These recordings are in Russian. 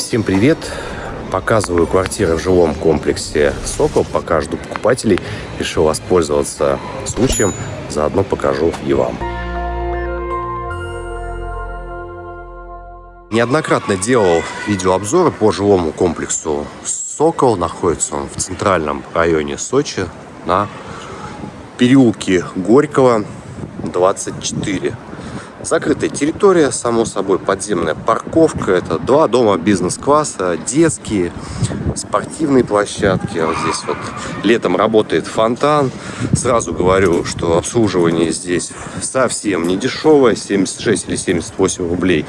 Всем привет! Показываю квартиры в жилом комплексе «Сокол». Пока жду покупателей. Решил воспользоваться случаем. Заодно покажу и вам. Неоднократно делал видеообзоры по жилому комплексу «Сокол». Находится он в центральном районе Сочи на переулке Горького, 24. Закрытая территория, само собой, подземная парковка. Это два дома бизнес-класса, детские, спортивные площадки. Вот здесь вот летом работает фонтан. Сразу говорю, что обслуживание здесь совсем не дешевое, 76 или 78 рублей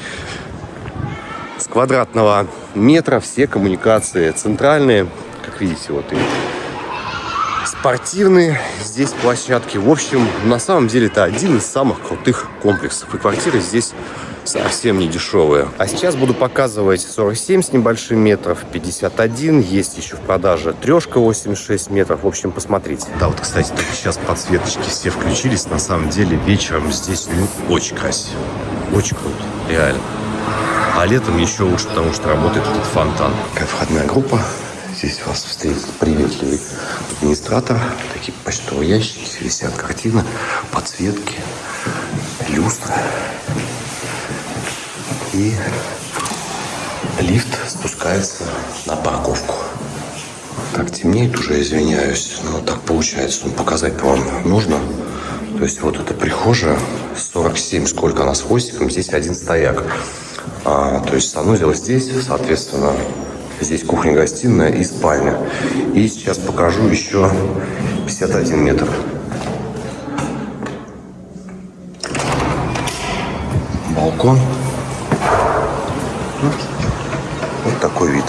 с квадратного метра. Все коммуникации центральные, как видите, вот и спортивные здесь площадки. В общем, на самом деле это один из самых крутых комплексов. И квартиры здесь совсем не дешевые. А сейчас буду показывать 47 с небольшим метров, 51. Есть еще в продаже трешка 86 метров. В общем, посмотрите. Да, вот, кстати, только сейчас подсветочки все включились. На самом деле вечером здесь ну, очень красиво. Очень круто. Реально. А летом еще лучше, потому что работает этот фонтан. Как входная группа. Здесь вас встретит приветливый администратор. Такие почтовые ящики, висят картины, подсветки, люстры. И лифт спускается на парковку. Так темнеет уже, извиняюсь, но так получается. Ну, показать вам нужно. То есть вот эта прихожая, 47, сколько она с здесь один стояк. А, то есть санузел здесь, соответственно, Здесь кухня-гостиная и спальня. И сейчас покажу еще 51 метр. Балкон. Вот такой вид.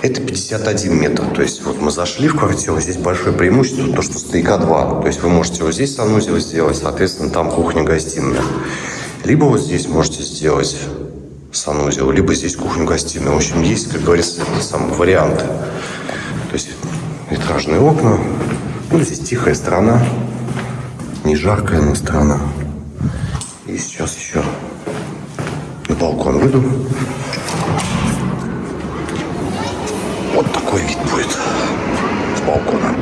Это 51 метр. То есть вот мы зашли в квартиру, здесь большое преимущество, то, что стояка 2. То есть вы можете вот здесь санузел сделать, соответственно, там кухня-гостиная. Либо вот здесь можете сделать санузел, либо здесь кухню-гостиную. В общем, есть, как говорится, сам варианты. То есть витражные окна. Ну, здесь тихая сторона, не жаркая, но сторона. И сейчас еще на балкон выйду. Вот такой вид будет с балкона.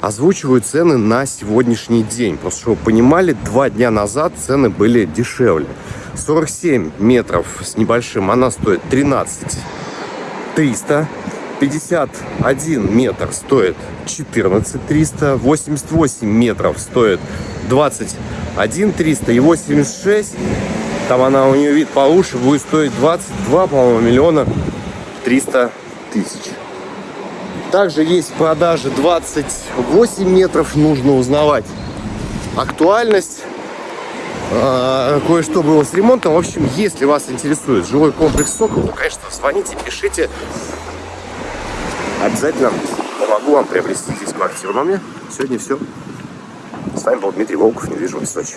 Озвучиваю цены на сегодняшний день. Просто чтобы вы понимали, два дня назад цены были дешевле. 47 метров с небольшим она стоит 13 300. 51 метр стоит 14 300. 88 метров стоит 21 300. И 86, там она у нее вид получше, будет стоить 22, по-моему, миллиона 300 тысяч. Также есть в продаже 28 метров. Нужно узнавать актуальность. А, кое-что было с ремонтом. В общем, если вас интересует жилой комплекс Сокол, то, конечно, звоните, пишите. Обязательно помогу вам приобрести здесь квартиру. Но мне сегодня все. С вами был Дмитрий Волков, недвижимость Сочи.